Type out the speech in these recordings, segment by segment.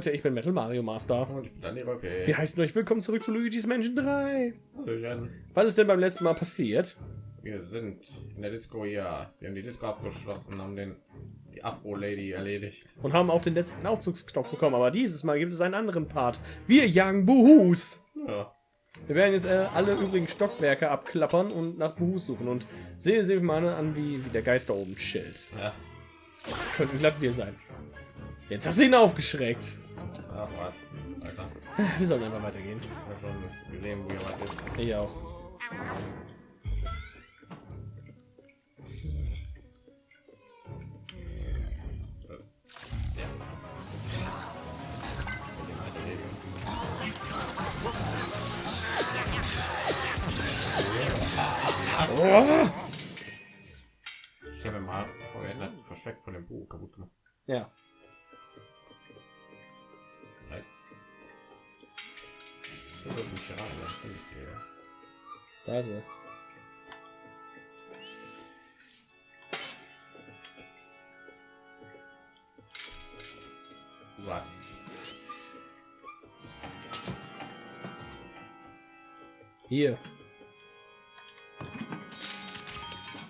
Leute, ich bin Metal Mario Master. Und ich bin dann die Röcke. Wir heißen euch willkommen zurück zu Luigi's Mansion 3. Hallöchen. Was ist denn beim letzten Mal passiert? Wir sind in der Disco hier. Wir haben die Disco abgeschlossen, haben den die Afro Lady erledigt. Und haben auch den letzten Aufzugsknopf bekommen. Aber dieses Mal gibt es einen anderen Part. Wir jagen Buhus. Ja. Wir werden jetzt äh, alle übrigen Stockwerke abklappern und nach Buhus suchen. Und sehen Sie mal an, wie, wie der Geist da oben chillt. Ja. Könnten glatt wir sein. Jetzt hast du ihn aufgeschreckt. Ach was. Alter. Wir sollen einfach weitergehen. Ich habe schon gesehen, wo was ist. Ich auch. Oh! Hier.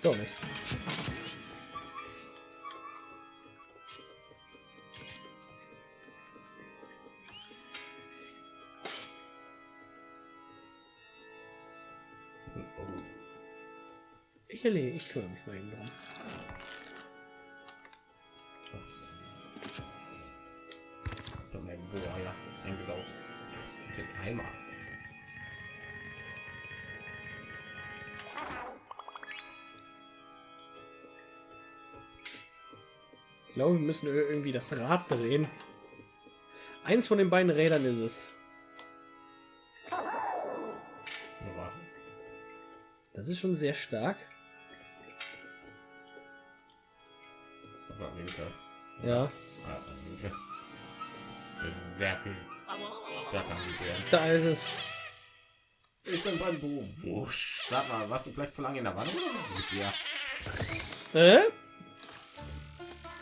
Doch nicht. Ich erledige, ich kümmere mich mal eben drum. Doch mein Boah, ja, eingesaugt. Den Eimer. Ich glaube, wir müssen irgendwie das Rad drehen. Eins von den beiden Rädern ist es. Das ist schon sehr stark. Ja, Ah, linker. Das ist Sehr viel stärker da ist es. Ich bin beim Buch. Wusch. Sag mal, warst du vielleicht zu lange in der Wanne oder was ist mit dir? Äh?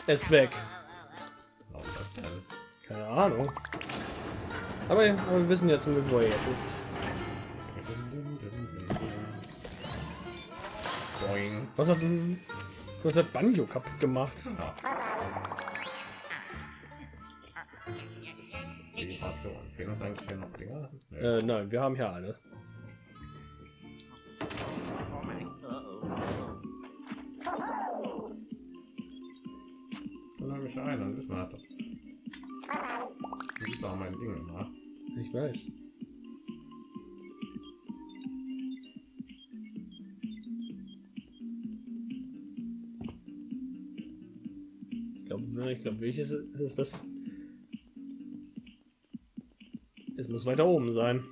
Er ist weg. Warum das denn? Keine Ahnung. Aber, aber wir wissen ja zum Glück, wo er jetzt ist. Boing. Was hat denn... Was hat Banjo kaputt gemacht? Ja. Fehlen uns eigentlich hier noch Dinger? Nee. Äh, nein, wir haben hier alle. Wissen wir das. Ist auch mein Ding, ne? Ich weiß. Ich glaube, ich glaube, welches ist das? Es muss weiter oben sein.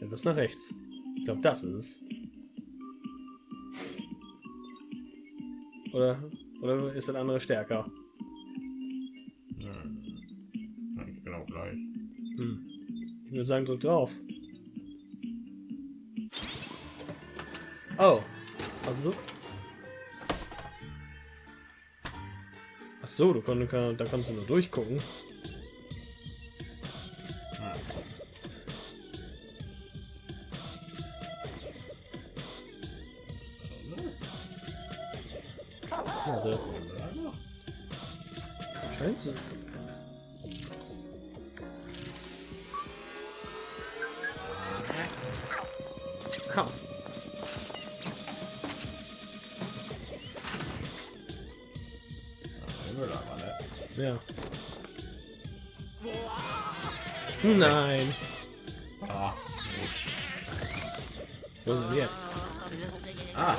Etwas nach rechts. Ich glaube, das ist es. Oder, oder ist das andere stärker? Eigentlich genau gleich. Hm. Ich würde sagen, drück drauf. Oh. Also so. Ach so, du konntest, da kannst du nur durchgucken. Ah, wusch. Wo ist es jetzt? Ah,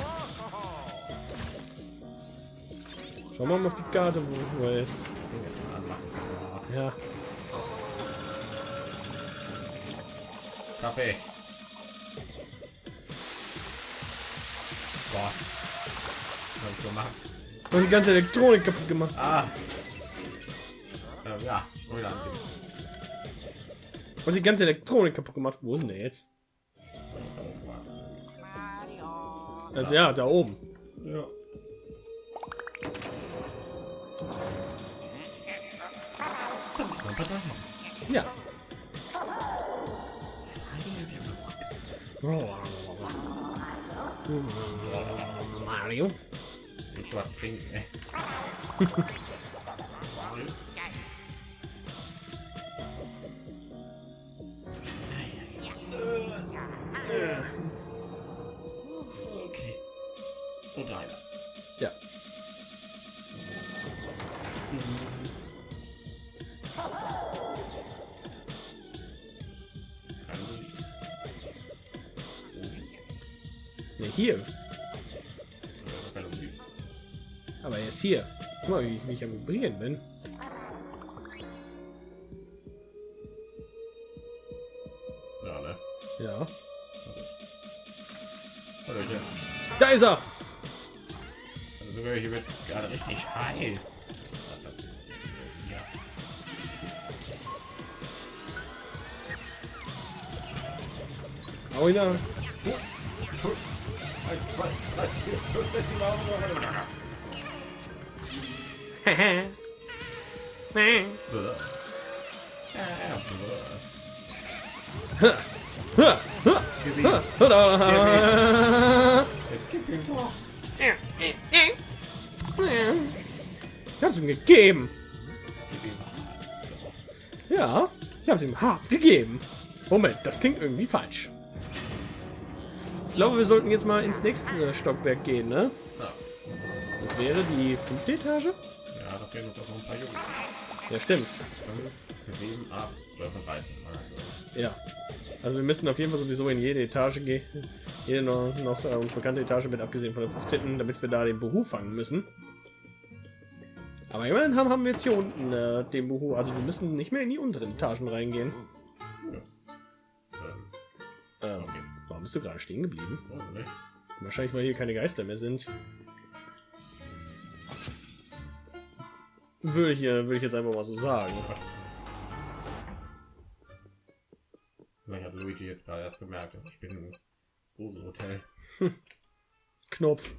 Schau mal auf die Karte, wo, er ist. Ja. Kaffee. Boah. Was ich gemacht? Du hast die ganze Elektronik kaputt gemacht. Ah. Ähm, ja, hast die ganze Elektronik kaputt gemacht. Wo ist denn der jetzt? Äh, ja, da oben. Ja. Ja. Mario. Jetzt was trinken, ey. hier. Guck mal, wie, wie ich am Vibrieren bin. Ja, ne? Ja. Hallöchen. Da ist er! Also sogar hier wird gerade richtig heiß. Hau ihn an. Jetzt gib ihm doch. Ich hab's ihm gegeben. Ja, ich hab's ihm hart gegeben. Moment, das klingt irgendwie falsch. Ich glaube, wir sollten jetzt mal ins nächste Stockwerk gehen, ne? Das wäre die fünfte Etage? Ja, da fehlen uns auch noch ein paar Jungs. Ja, stimmt. 5, 7, 8, 12 und 13. Also, Ja. Also wir müssen auf jeden Fall sowieso in jede Etage gehen. Jede noch, noch äh, bekannte Etage mit abgesehen von der 15. damit wir da den Beruf fangen müssen. Aber immerhin haben, haben wir jetzt hier unten äh, den Beruf. Also wir müssen nicht mehr in die unteren Etagen reingehen. ähm, Ähm, okay. warum bist du gerade stehen geblieben? Oh, nicht? Wahrscheinlich, weil hier keine Geister mehr sind. Würde ich, würde ich jetzt einfach mal so sagen. Vielleicht hat Luigi jetzt gerade erst gemerkt, ich bin im Gruselhotel. Knopf.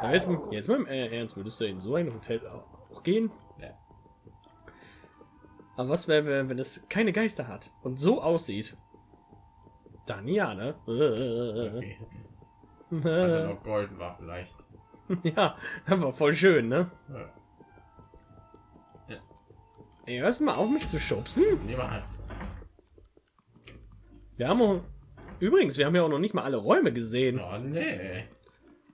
Aber jetzt, jetzt mal im Ernst, würdest du in so ein Hotel auch gehen? Ja. Aber was wäre, wenn- wenn es keine Geister hat und so aussieht? Dann ja, ne? Also noch golden war vielleicht. ja, aber voll schön, ne? Ja. Ey, hörst mal auf, mich zu schubsen? Niemals. Wir haben auch, übrigens, wir haben ja auch noch nicht mal alle Räume gesehen. Oh nee.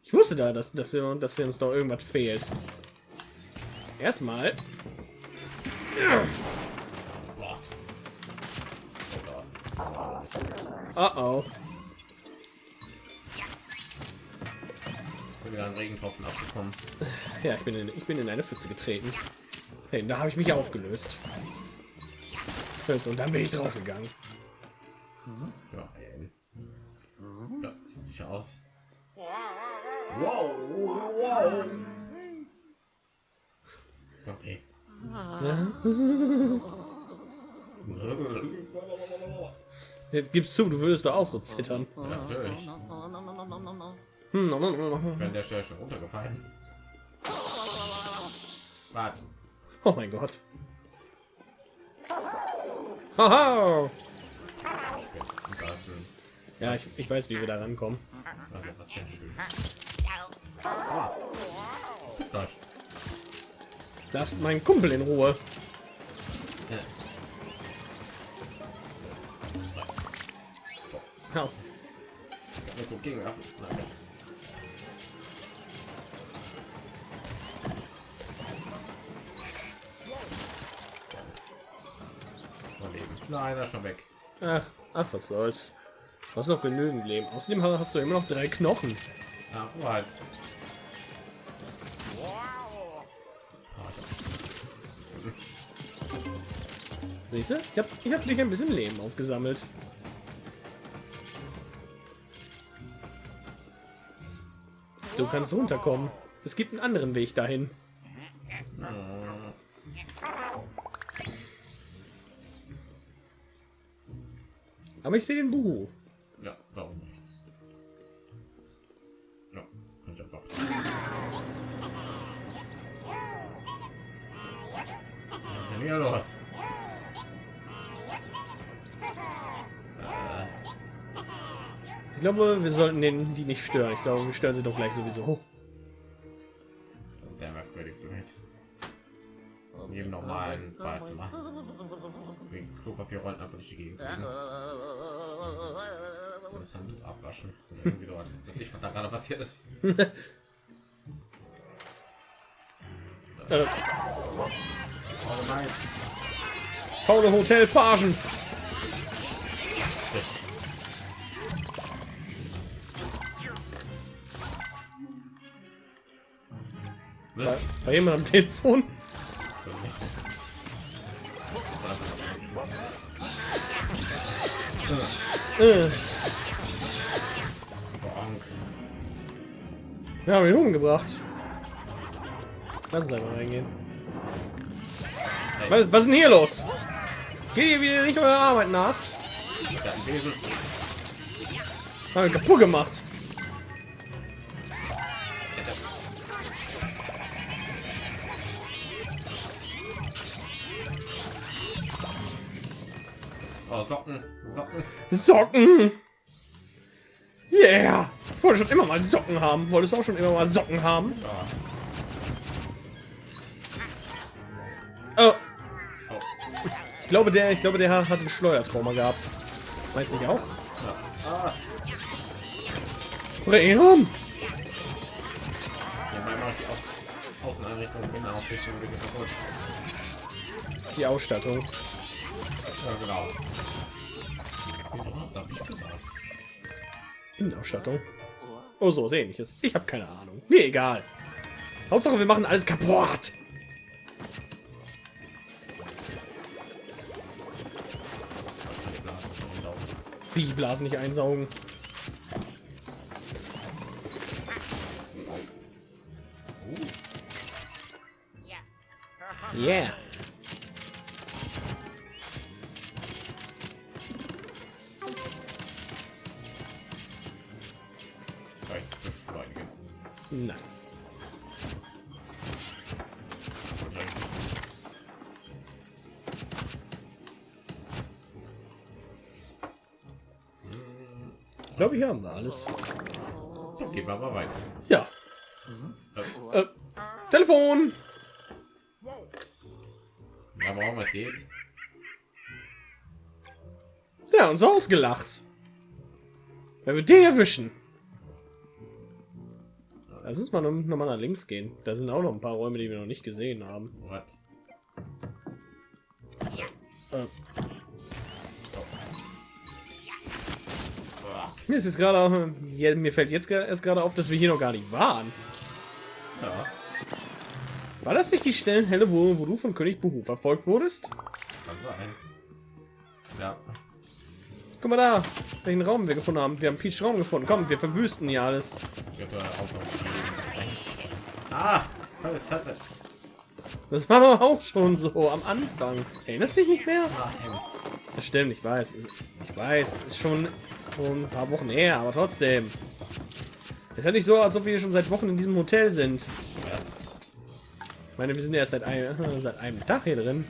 Ich wusste da, dass, dass, wir- dass hier uns noch irgendwas fehlt. Erstmal. Boah. Oh bin wieder einen Regentropfen abgekommen. Ja, ich bin in, ich bin in eine Pfütze getreten. Hey, da habe ich mich aufgelöst. Und dann bin ich draufgegangen. Ja, ey. ja sieht sicher aus. Wow, wow. Okay. Jetzt gibst zu, du würdest da auch so zittern. Ja, natürlich. Hm, no, no, no. Ich bin an der Stelle schon runtergefallen. Warte. Oh mein Gott. Haha! Ja, ich, ich weiß, wie wir da rankommen. also was sehr schön. Ah. Lasst meinen Kumpel in Ruhe. Ja. Au. Nein. Er ist schon weg. Ach, ach, was soll's. Du hast noch genügend Leben. Außerdem hast du immer noch drei Knochen. Ah, what? Ah, Siehst du? Ich hab, ich hab dich ein bisschen Leben aufgesammelt. Du kannst runterkommen. Es gibt einen anderen Weg dahin. ja. Aber ich sehe den Buhu. Ja, warum nicht? Ja, kann ich einfach. Das ist ja denn hier los? Äh, Ich glaube, wir sollten den die nicht stören. Ich glaube, wir stören sie doch gleich sowieso. sehr merkwürdig so nicht. Jedem normalen Badezimmer. Wegen Klopapierrollen einfach durch die Gegend. fliegen. Handtuch abwaschen. Dass ich was da gerade passiert ist. Äh, Oh nein. faule Hotelpagen. Bei, bei jemand am Telefon. Äh, wir haben ihn umgebracht. Lass uns einfach reingehen. Was, was ist denn hier los? Geht ihr wieder nicht eurer Arbeit nach? Haben wir kaputt gemacht. Oh, Socken, Socken. Socken. Yeah. Ich wollte schon immer mal Socken haben. Wolltest auch schon immer mal Socken haben? Ja. Oh, ich glaube, der, ich glaube, der hat ein Schleuertrauma gehabt. Weiß ich auch. Ah, Bremen. Dabei mache ich die Au Außeneinrichtung und Innenausrichtung ein bisschen kaputt. Die Ausstattung. Ja, genau. Innenausstattung. Oh, so ähnliches. Ich habe keine Ahnung. Mir egal. Hauptsache, wir machen alles kaputt. Wie Blasen nicht einsaugen. Yeah. Glaube, hier haben wir alles. Dann gehen wir mal weiter. Ja. Äh, Äh, Telefon. Ja, warum es geht? Ja, uns ausgelacht. Wenn wir den erwischen. Lass uns mal noch, noch mal nach links gehen. Da sind auch noch ein paar Räume, die wir noch nicht gesehen haben. What? Äh, mir ist jetzt gerade, auch- ja, mir fällt jetzt erst gerade auf, dass wir hier noch gar nicht waren. Ja, War das nicht die Stellenhelle, wo, wo du von König Buhu verfolgt wurdest? kann sein. Ja, Guck mal da, welchen Raum wir gefunden haben. Wir haben Peach Raum gefunden. Komm, wir verwüsten hier alles. Ah, was hat er? Das war doch auch schon so am Anfang. Erinnerst du dich nicht mehr? Das stimmt, ich weiß. Ich weiß, es ist schon, schon ein paar Wochen her, aber trotzdem. Ist ja nicht so, als ob wir schon seit Wochen in diesem Hotel sind. Ich meine, wir sind ja erst seit, ein, seit einem Tag hier drin.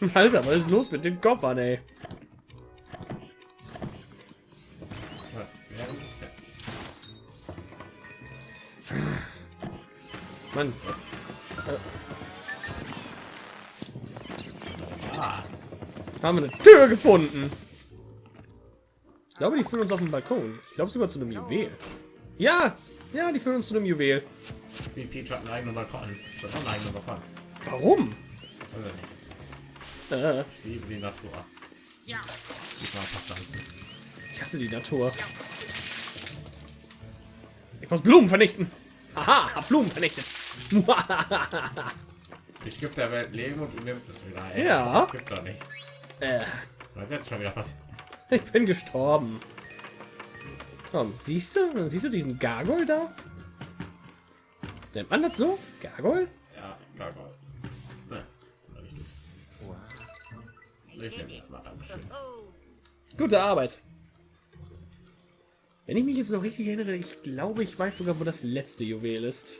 Alter, was ist los mit den Koffern, ey? Mann, haben wir eine Tür gefunden. Ich glaube, die führen uns auf den Balkon. Ich glaube sogar zu einem Juwel. Ja, ja, die führen uns zu einem Juwel. wie Peach hat einen eigenen Balkon. Das hat einen eigenen Balkon. Warum? Äh, Ich liebe die Natur. Ja. Ich hasse die Natur. Ich muss Blumen vernichten. Aha, hab Blumen vernichtet. Ich gebe der Welt Leben und du nimmst es wieder. Ey. Ja. Gibt doch nicht. Äh, Was jetzt schon wieder was? ich bin gestorben. Komm, siehst du? Siehst du diesen Gargoyle da? Nennt man das so? Gargoyle? Ja. Ne, richtig. Ich nehme das mal. Dankeschön. Gute Arbeit. Wenn ich mich jetzt noch richtig erinnere, ich glaube, ich weiß sogar, wo das letzte Juwel ist.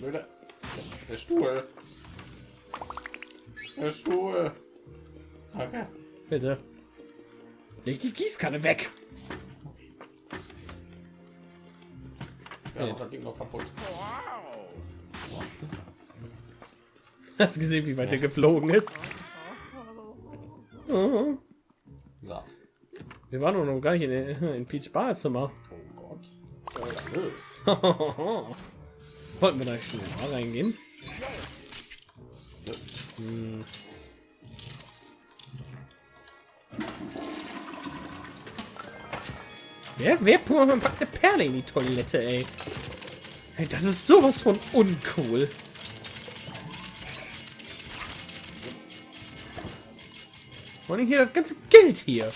Blöde. Der Stuhl. Der Stuhl. Okay. Bitte. Leg die Gießkanne weg. Ja, ja. das Ding noch kaputt. Hast du gesehen, wie weit ja. der geflogen ist? So. Wir waren noch gar nicht in, in Peach Badezimmer. Oh Gott. Was Wollten wir da schon mal reingehen? Hm. Wer, wer packt eine Perle in die Toilette, ey? ey das ist sowas von uncool. Und hier das ganze Geld hier.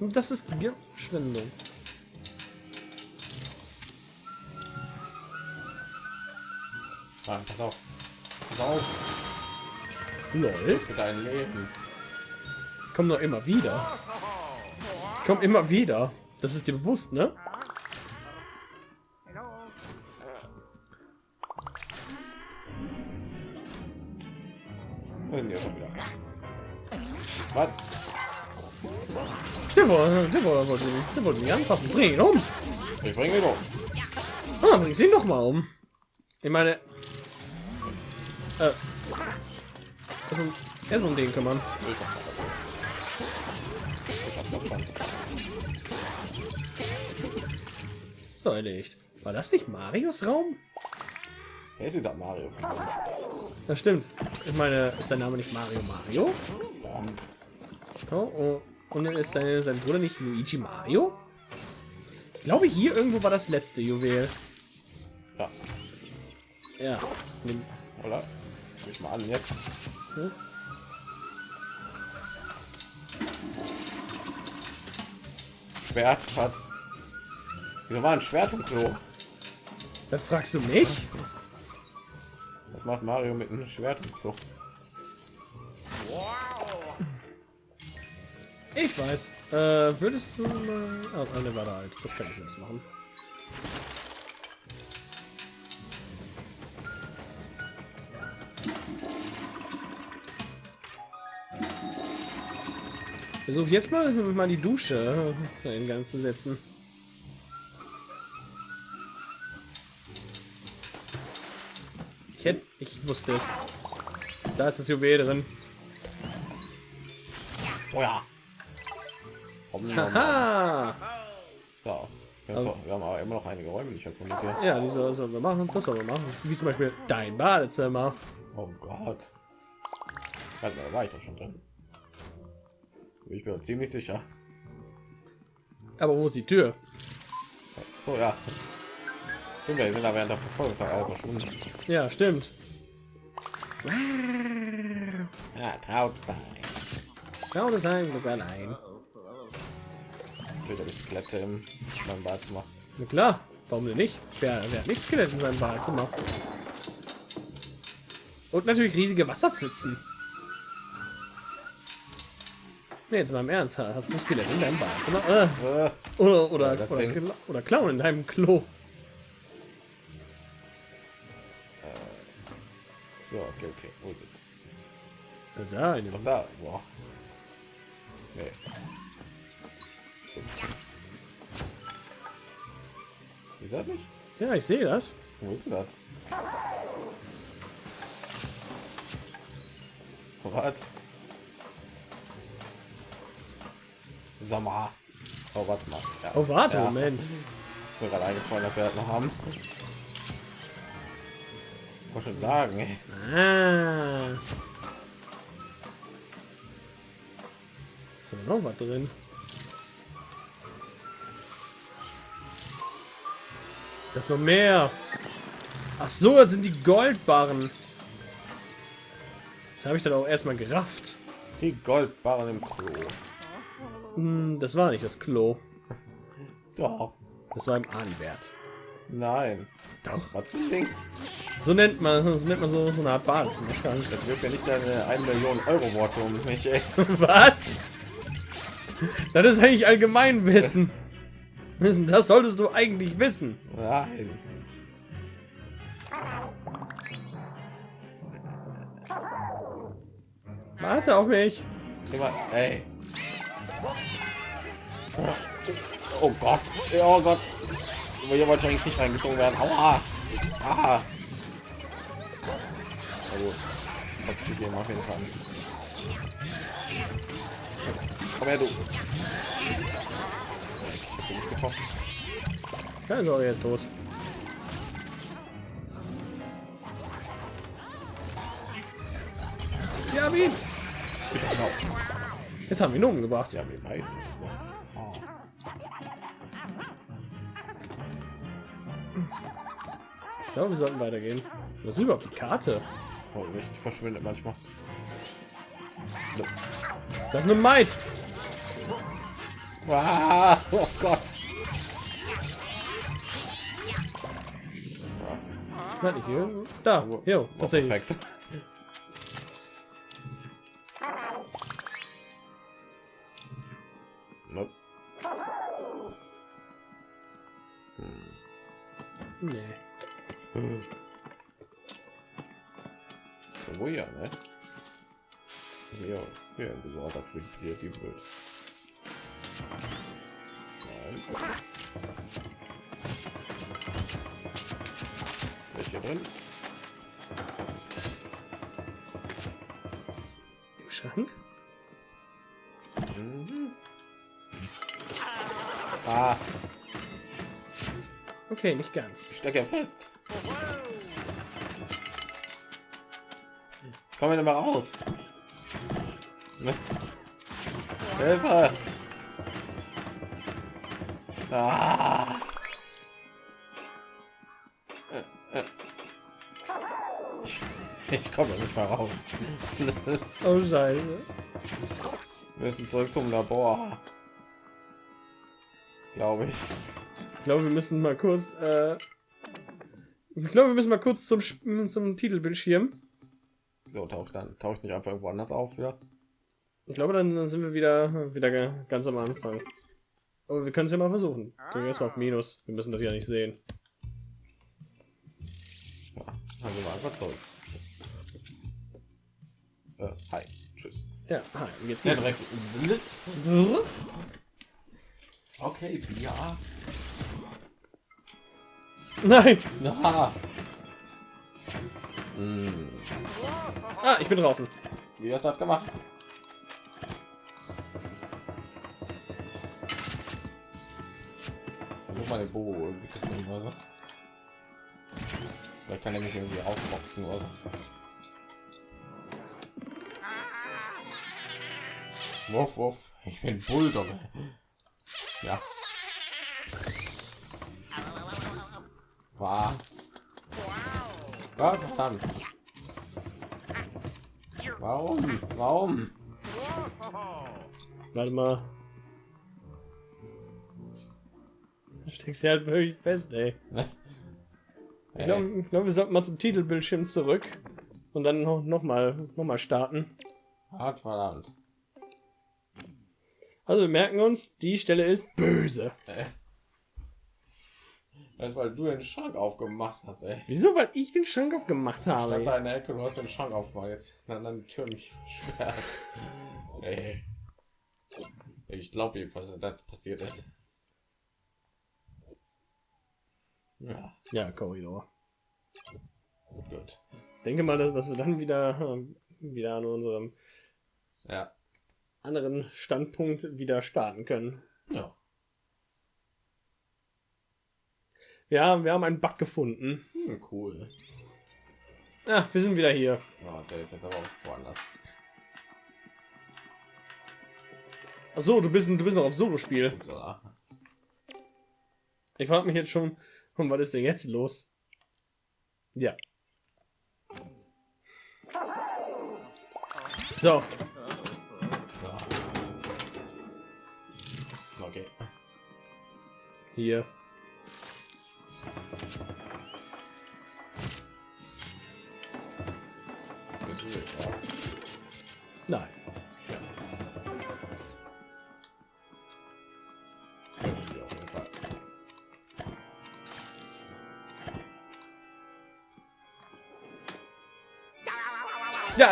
Und das ist Verschwendung. Ah, pass auf. Auf. Lol. Für dein Leben. Komm doch immer wieder. Komm immer wieder. Das ist dir bewusst, ne? Was? Der wollte, der wollte, der wollte mich anfassen. Bring ihn um. Ich bringe ihn um. Ah, bring ihn doch mal um. Ich meine, äh, also, erst um den kümmern. So erledigt. War das nicht Marios Raum? Wer ist dieser Mario? Das stimmt. Ich meine, ist der Name nicht Mario Mario? Oh, oh. Und ist seine, sein Bruder nicht Luigi Mario? Ich glaube, hier irgendwo war das letzte Juwel. Ja. Ja. Oder? Ich mal an jetzt. Hm? Schwert hat. Wieso war ein Schwert im Klo? Das fragst du mich? Was macht Mario mit einem Schwert im Klo? Ich weiß. Äh, würdest du mal... Oh, eine war da halt. Das kann ich jetzt machen. Versuche jetzt mal mal die Dusche in Gang zu setzen. Ich jetzt, ich wusste es. Da ist das Juwel drin. Oh ja. Haha. So. Wir, also, wir haben aber immer noch einige Räume nicht erkundet Ja, die sollen wir machen. Das sollen wir machen. Wie zum Beispiel dein Badezimmer. Oh Gott. Mal, war ich doch schon drin. Ich bin ziemlich sicher. Aber wo ist die Tür? So, ja. Stimmt, wir sind da während der Verfolgungszeit auch verschwunden. Ja, stimmt. Ja, traut sein. Traut sein, Glück allein. Wieder die Skelette im meinem Badezimmer. Na klar, warum denn nicht? Wer, wer hat nicht Skelett in seinem Badezimmer? Und natürlich riesige Wasserpfützen. Nee, jetzt mal im Ernst, hast du Skelett in deinem Badezimmer? Äh. Oder, oder, ja, oder, oder, oder Clown in deinem Klo. So, okay, okay. Wo ist es? Da, in dem da. Boah. Nee. Ist das nicht? Ja, ich sehe das. Wo ist das? Was? Sommer. Oh, warte mal. Ja. Oh, warte, ja. Moment. Ich bin gerade eingefallen, dass wir das noch haben. Ich wollte schon sagen. Ey. Ah. Ist noch was drin? Das noch mehr. Ach so, das sind die Goldbarren. Jetzt habe ich dann auch erstmal gerafft. Die Goldbarren im Klo. Hm, das war nicht das Klo. Doch. Das war im Ahnenwert. Nein. Doch. Hat. So nennt man, das nennt man so, so eine Art Bad. Das wirft ja nicht deine 1 Million Euro Worte um mich, ey. Was? Das ist eigentlich allgemein Wissen. Das solltest du eigentlich wissen. Nein. Warte auf mich. Ey. Oh Gott. Oh Gott. Aber hier wollte eigentlich nicht reingezogen werden. Aua. Ah. Also, hat gegeben auf jeden Fall. Komm her, du. Ich. Keine Sorge, ist tot. Wir haben ihn. Genau. Jetzt haben wir ihn umgebracht. Sie haben ihn beide. Oh. Ich glaube, wir sollten weitergehen. Was ist überhaupt die Karte? Oh, Licht verschwindet manchmal. Das ist eine Maid. Ah, oh Gott. Nein, hier. Da. Jo, Oh, tatsächlich. perfekt. Hier. Nein. Welche drin? Im Schrank? Mhm. Ah, Okay, nicht ganz. ich stecke ja fest. Komm mir denn mal raus. Ne? Hilfe! Ah. Ich, ich komme nicht mal raus. Oh Scheiße. Wir müssen zurück zum Labor. Glaube ich. Ich glaube, wir müssen mal kurz. Äh, ich glaube, wir müssen mal kurz zum zum Titelbildschirm. So taucht dann taucht nicht einfach irgendwo anders auf wieder. Ich glaube, dann, dann sind wir wieder wieder ga- ganz am Anfang. Aber wir können es ja mal versuchen. Drücken erstmal auf Minus. Wir müssen das ja nicht sehen. Dann gehen wir einfach zurück. Äh, hi, tschüss. Ja, hi, geht's Ja, dir? direkt. Okay, ja. Nein! Na. Hm, Ah, ich bin draußen. wie hast du das gemacht? Versuch mal den Bobo irgendwie zu finden oder so. Vielleicht kann er mich irgendwie aufboxen oder so. Wuff, wuff. Ich bin Bulldog. Ja. War. Gott verdammt. Warum? Warum? Warte mal. Steckst ja halt wirklich fest, ey. Ich glaube, glaub, wir sollten mal zum Titelbildschirm zurück und dann noch, noch mal noch mal starten. Gott verdammt. Also wir merken uns, die Stelle ist böse. Ey. Das ist, weil du den Schrank aufgemacht hast, ey. Wieso? Weil ich den Schrank aufgemacht Statt habe. deiner Ecke, du hast den Schrank aufgemacht. Jetzt dann dann die Tür mich schwer. Ey. Ich glaube jedenfalls, dass das passiert ist. Ja, Ja, Korridor. gut. Denke mal, dass, dass wir dann wieder ähm, wieder an unserem Ja. anderen Standpunkt wieder starten können. Ja. Ja, wir haben einen Bug gefunden. Hm, cool. Ah, wir sind wieder hier. Ja, der ist jetzt aber auch woanders. Ach so, du bist du bist noch auf Solo-Spiel. So. Ich frage mich jetzt schon, hm, was ist denn jetzt los? Ja. So. Okay. hier.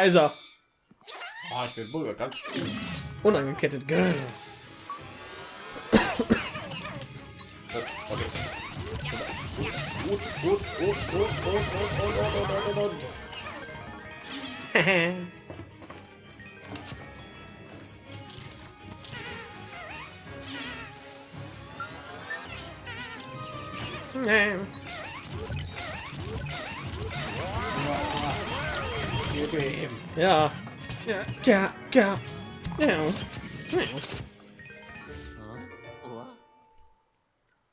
Da ist er. Ah, ich bin Bulger, ganz. Unangekettet. Grrr. ja. Ja. Ja. Ja. Ja.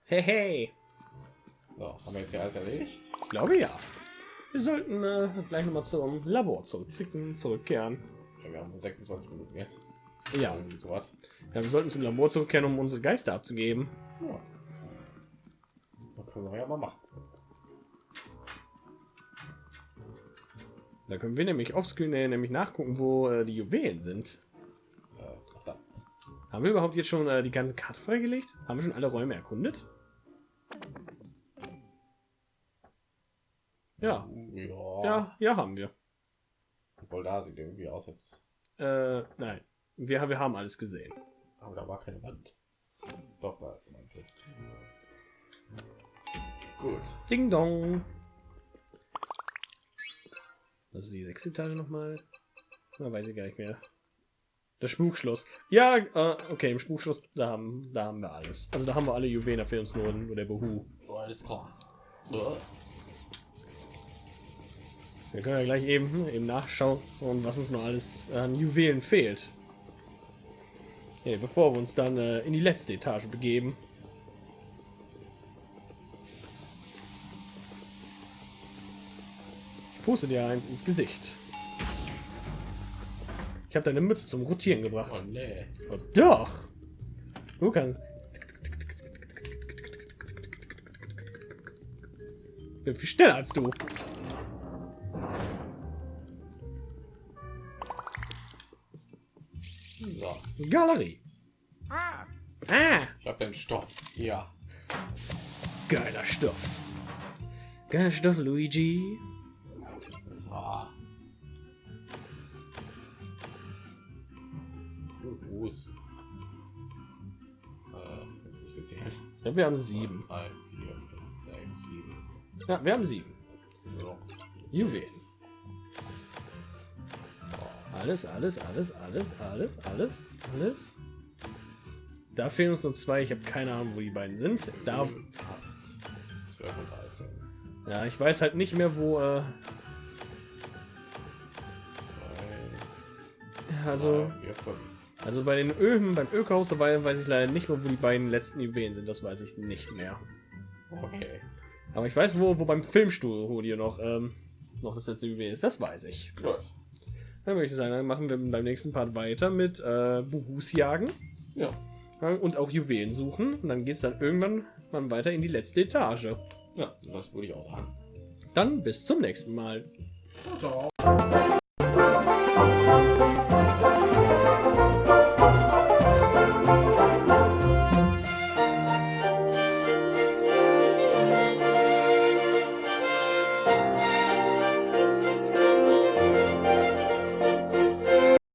Hey, hey. So, haben wir jetzt hier alles erledigt? Ich glaube ja. Wir sollten äh, gleich noch mal zum Labor zurückzicken, zurückkehren. Ja, wir haben 26 Minuten jetzt. Ja. So was. ja, wir sollten zum Labor zurückkehren, um unsere Geister abzugeben. Ja. Das können wir ja mal machen. Da können wir nämlich offscreen äh, nämlich nachgucken, wo äh, die Juwelen sind. Äh, ach da. Haben wir überhaupt jetzt schon äh, die ganze Karte freigelegt? Haben wir schon alle Räume erkundet? Ja, Ja. ja, ja, haben wir. Obwohl da sieht irgendwie aus jetzt. Äh, nein, wir, wir haben alles gesehen. Aber da war keine Wand. Doch, da ist eine Wand jetzt. Gut. Ding dong. Das ist die sechste Etage nochmal. Na, weiß ich gar nicht mehr. Das Spukschloss. Ja, äh, okay, im Spukschloss, da haben, da haben wir alles. Also da haben wir alle Juwelen, fehlt uns nur, nur der Behu. Oh, alles klar. So. Wir können ja gleich eben, eben nachschauen, was uns noch alles an Juwelen fehlt. Okay, bevor wir uns dann äh, in die letzte Etage begeben. Ich puste dir eins ins Gesicht. Ich habe deine Mütze zum Rotieren gebracht. Oh nee. Oh, doch! Du kannst. Ich bin viel schneller als du. So. Galerie. Ah. Ah, Ich hab den Stoff. Ja. geiler Stoff. Geiler Stoff, Luigi. Fuß. Äh. Ja, wir haben sieben. Drei, vier, fünf, sechs, sieben. Ja, wir haben sieben. So. Juwelen. Alles, alles, alles, alles, alles, alles, alles. Da fehlen uns noch zwei. Ich habe keine Ahnung, wo die beiden sind. Da, 12 und 13. ja, ich weiß halt nicht mehr, wo. Äh, also. Also bei den Öfen, beim Ökohaus dabei weiß ich leider nicht mehr, wo die beiden letzten Juwelen sind. Das weiß ich nicht mehr. Okay. Aber ich weiß, wo, wo beim Filmstudio noch, ähm, noch das letzte Juwel ist. Das weiß ich. Gut. Dann würde ich sagen, dann machen wir beim nächsten Part weiter mit äh, Buhus jagen Ja. ja, und auch Juwelen suchen. Und dann geht es dann irgendwann mal weiter in die letzte Etage. Ja, das würde ich auch sagen. Dann bis zum nächsten Mal. Ciao.